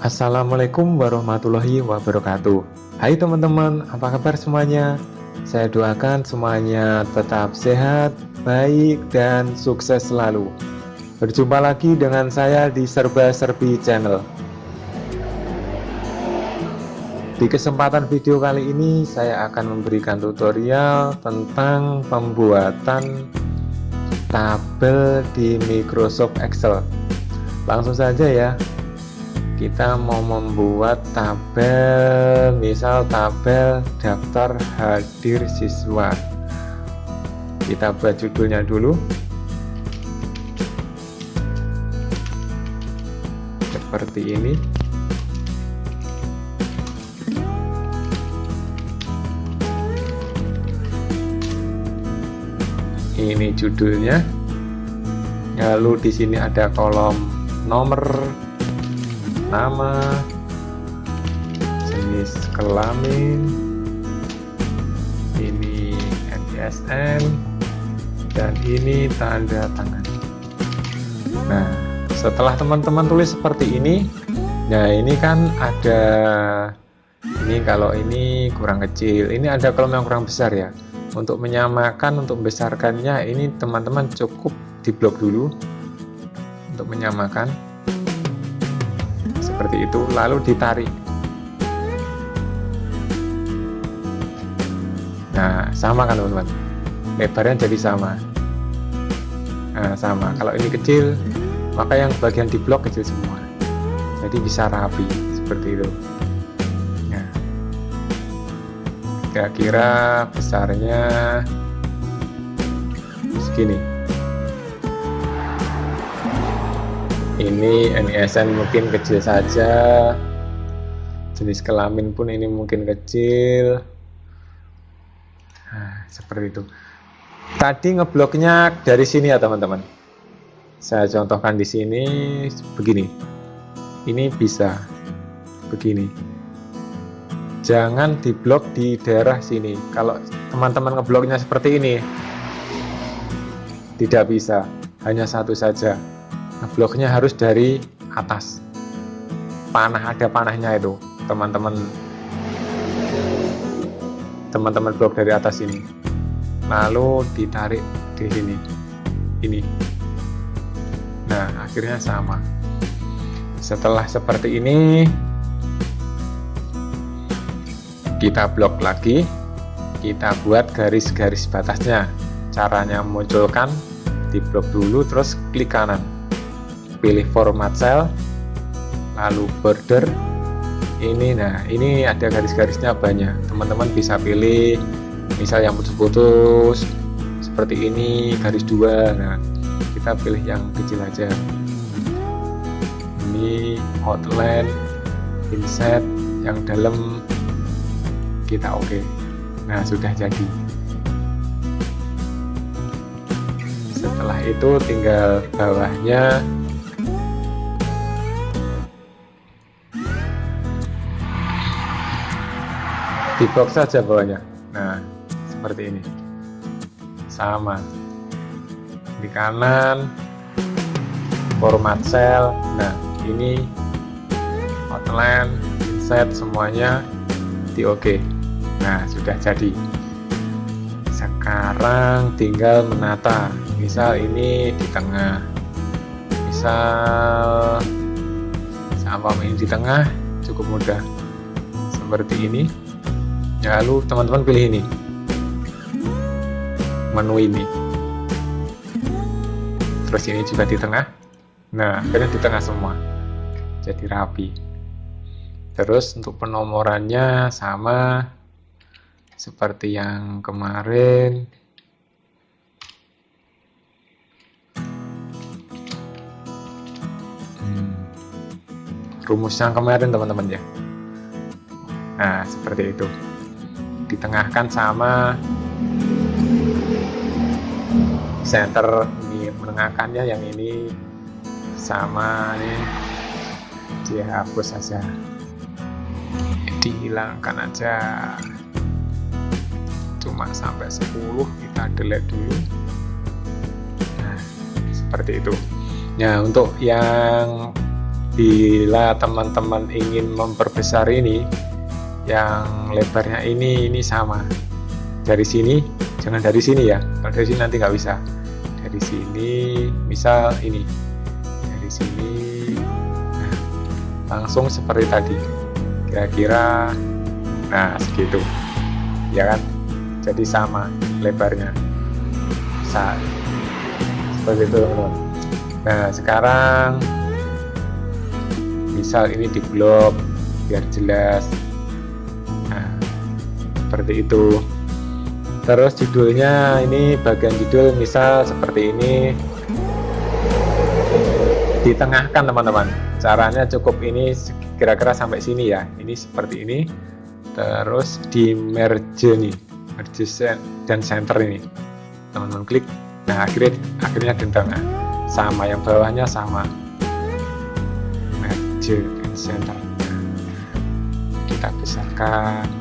Assalamualaikum warahmatullahi wabarakatuh. Hai teman-teman, apa kabar semuanya? Saya doakan semuanya tetap sehat, baik, dan sukses selalu. Berjumpa lagi dengan saya di Serba Serbi Channel. Di kesempatan video kali ini saya akan memberikan tutorial tentang pembuatan tabel di Microsoft Excel. Langsung saja ya kita mau membuat tabel misal tabel daftar hadir siswa. Kita buat judulnya dulu. Seperti ini. Ini judulnya. Lalu di sini ada kolom nomor nama. Jenis kelamin. Ini NISN dan ini tanda tangan. Nah setelah teman-teman tulis seperti ini nah ini kan ada ini kalau ini kurang kecil. Ini ada kolom yang kurang besar ya. Untuk menyamakan untuk membesarkannya ini teman-teman cukup diblok dulu untuk menyamakan seperti itu lalu ditarik. Nah sama kan teman-teman? Lebarnya jadi sama. Nah sama. Kalau ini kecil maka yang bagian di blok kecil semua. Jadi bisa rapi seperti itu. Kira-kira besarnya segini ini NISN mungkin kecil saja. Jenis kelamin pun ini mungkin kecil. Nah, seperti itu. Tadi ngebloknya dari sini ya teman-teman. Saya contohkan di sini begini. Ini bisa begini. Jangan diblok di daerah sini. Kalau teman-teman ngebloknya seperti ini tidak bisa. Hanya satu saja ngebloknya harus dari atas. Panah ada panahnya itu teman-teman. Teman-teman blok dari atas ini. Lalu ditarik di sini. Ini. Nah akhirnya sama. Setelah seperti ini kita blok lagi. Kita buat garis-garis batasnya. Caranya munculkan di blok dulu terus klik kanan pilih format cell lalu border. Ini nah ini ada garis-garisnya banyak. Teman-teman bisa pilih misal yang putus-putus seperti ini garis dua. Nah kita pilih yang kecil aja. Ini outline inset yang dalam. Kita oke. Okay. nah sudah jadi. Setelah itu tinggal bawahnya di box saja bawahnya nah seperti ini sama di kanan format cell nah ini outline set semuanya di oke okay. Nah, sudah jadi. Sekarang tinggal menata. Misal ini di tengah. Misal sama ini di tengah cukup mudah. Seperti ini. Lalu teman-teman pilih ini. Menu ini. Terus ini juga di tengah. Nah, akhirnya di tengah semua. Jadi rapi. Terus untuk penomorannya sama seperti yang kemarin hmm. rumus yang kemarin teman-teman ya nah seperti itu ditengahkan sama center ini menengahkannya yang ini sama ini. Dihapus saja dihilangkan aja. Cuma sampai 10 kita delete dulu. Nah seperti itu. Nah untuk yang bila teman-teman ingin memperbesar ini yang lebarnya ini ini sama. Dari sini jangan dari sini ya. Kalau dari sini nanti nggak bisa. Dari sini misal ini. Dari sini. Nah, langsung seperti tadi. Kira-kira nah segitu. Ya kan? Jadi sama lebarnya. Saat seperti itu teman-teman. Nah sekarang misal ini di blok biar jelas seperti itu. Terus judulnya ini bagian judul misal seperti ini. Ditengahkan teman-teman. Caranya cukup ini kira-kira sampai sini ya. Ini seperti ini. Terus di merge nih. Merge dan center ini. Teman-teman klik. Nah akhirnya akhirnya di tengah sama yang bawahnya sama. Merge dan center. Kita besarkan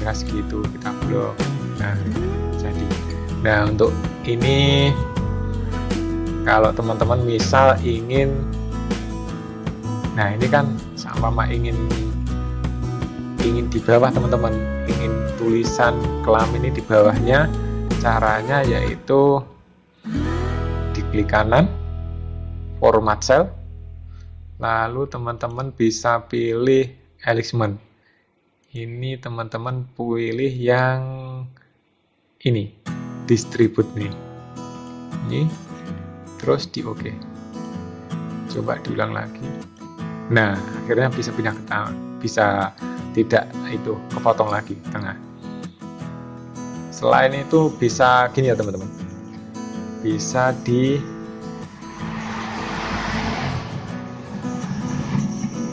kira-kira segitu. Kita blok nah jadi. Nah untuk ini kalau teman-teman misal ingin nah ini kan sama ingin ingin di bawah teman-teman. Ingin tulisan kelam ini di bawahnya. Caranya yaitu diklik kanan format cell lalu teman-teman bisa pilih alignment ini teman-teman pilih yang ini distribute nih. Ini terus di oke. Coba diulang lagi. Nah akhirnya bisa pindah ke tangan. Bisa tidak itu kepotong lagi tengah. Selain itu bisa gini ya teman-teman. Bisa di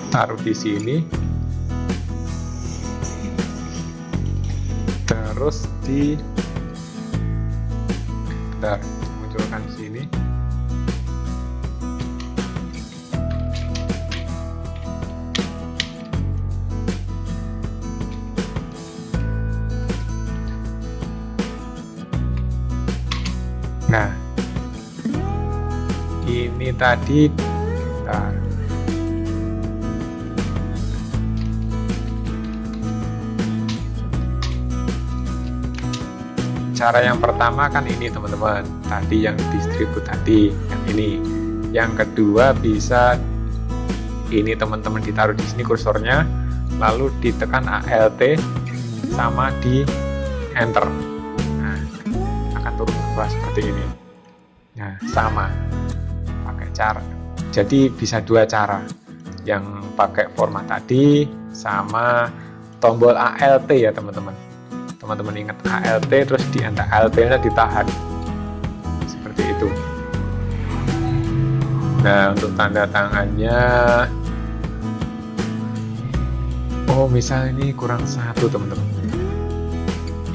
taruh di sini terus di bentar munculkan sini. Nah ini tadi cara yang pertama kan ini teman-teman. Tadi yang distribut tadi yang ini. Yang kedua bisa ini teman-teman ditaruh di sini kursornya lalu ditekan ALT sama di enter. Nah akan turun ke bawah seperti ini. Nah sama. Pakai cara. Jadi bisa dua cara. Yang pakai format tadi sama tombol ALT ya teman-teman teman-teman ingat ALT terus di ALT nya ditahan. Seperti itu. Nah untuk tanda tangannya. Oh misal ini kurang satu teman-teman.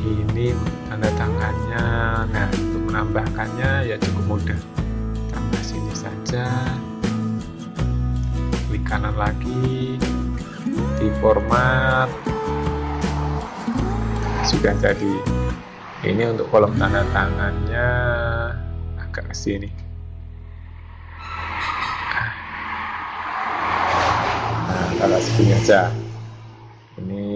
Ini tanda tangannya. Nah untuk menambahkannya ya cukup mudah. Tambah sini saja. Klik kanan lagi. Di format sudah jadi. Ini untuk kolom tanda tangannya. Agak ke sini. Nah kalau segini aja ini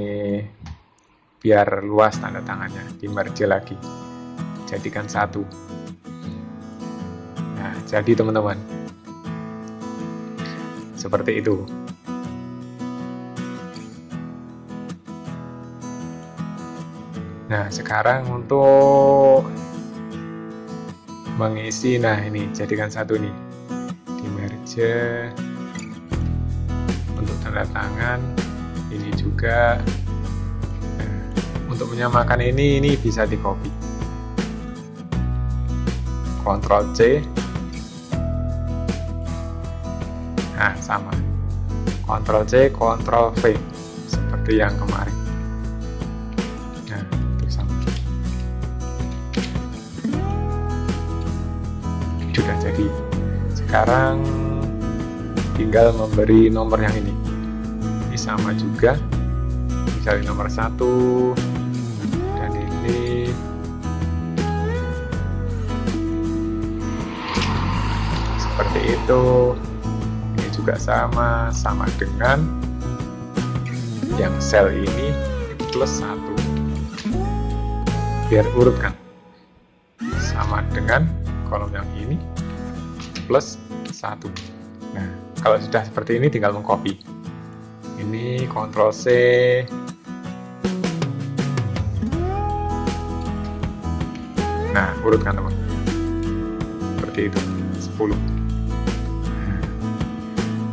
biar luas tanda tangannya. Di merge lagi. Jadikan satu. Nah jadi teman-teman. Seperti itu Nah, sekarang untuk mengisi, nah ini jadikan satu nih, di merge untuk tanda tangan, ini juga. Nah, untuk menyamakan ini, ini bisa di copy. Ctrl C. Nah, sama. Ctrl C, Ctrl V seperti yang kemarin. Sudah jadi sekarang tinggal memberi nomor yang ini. Ini sama juga. Misalnya nomor satu. Dan ini. Seperti itu. Ini juga sama sama dengan yang sel ini plus satu. Biar urut kan plus satu. Nah kalau sudah seperti ini tinggal mengcopy. Ini Ctrl C. Nah urutkan teman. Seperti itu 10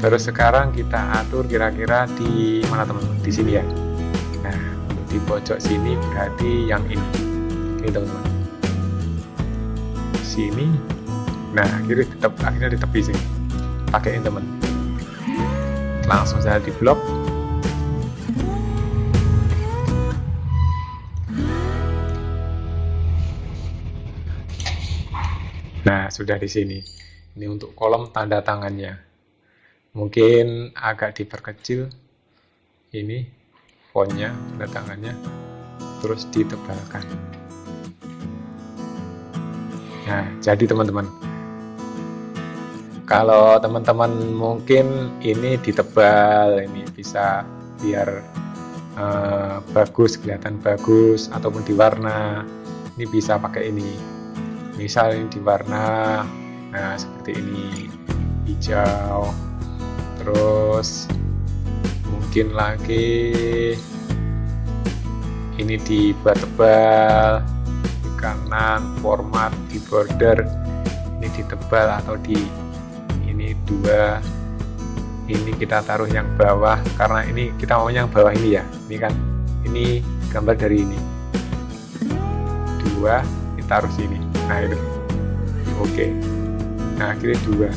terus sekarang kita atur kira-kira di mana teman-teman di sini ya. Nah untuk di pojok sini berarti yang ini. Ini teman-teman. Sini nah kiri tetap akhirnya di tepi sini pakaiin teman langsung saja di blok Nah, sudah di sini. Ini untuk kolom tanda tangannya. Mungkin agak diperkecil ini fontnya, tanda tangannya, terus ditebalkan. Nah, jadi teman-teman, kalau teman-teman mungkin ini ditebal, ini bisa biar uh, bagus, kelihatan bagus, ataupun diwarna, ini bisa pakai ini. Misal ini diwarna nah seperti ini hijau. Terus mungkin lagi ini dibuat tebal di kanan format di border ini ditebal atau di dua ini kita taruh yang bawah karena ini kita mau yang bawah ini ya. Ini kan ini gambar dari ini. Dua kita taruh sini. Nah itu. Oke. Nah akhirnya dua.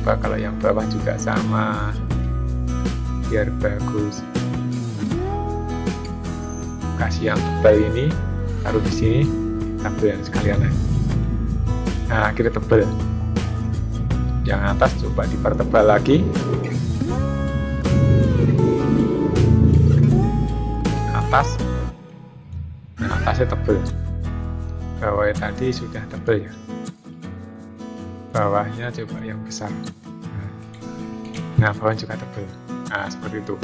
Coba kalau yang bawah juga sama. Biar bagus. Kasih yang tebal ini taruh di sini. Tabel sekalian. Nah akhirnya tebal yang atas coba dipertebal lagi. Atas. Nah atasnya tebal bawahnya tadi sudah tebal ya. Bawahnya coba yang besar. Nah bawah juga tebal nah seperti itu.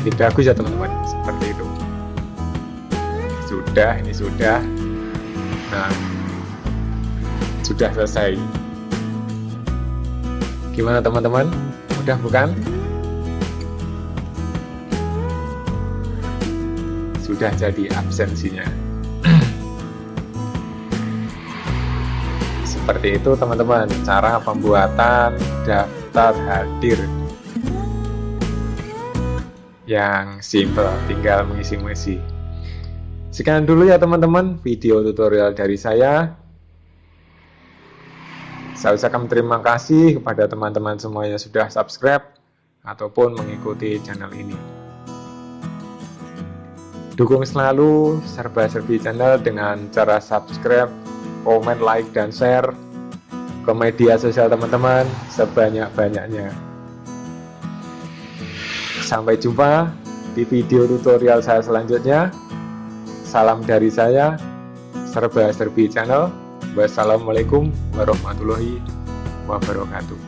Jadi bagus ya teman-teman. Seperti itu. Sudah ini sudah. Nah sudah selesai gimana teman-teman? Udah bukan? Sudah jadi absensinya. Seperti itu teman-teman cara pembuatan daftar hadir. Yang simple tinggal mengisi-mengisi. Sekian dulu ya teman-teman video tutorial dari saya saya ucapkan terima kasih kepada teman-teman semuanya sudah subscribe ataupun mengikuti channel ini dukung selalu serba-serbi channel dengan cara subscribe komen, like, dan share ke media sosial teman-teman sebanyak-banyaknya. Sampai jumpa di video tutorial saya selanjutnya. Salam dari saya, Serba Serbi Channel. Wassalamualaikum warahmatullahi wabarakatuh.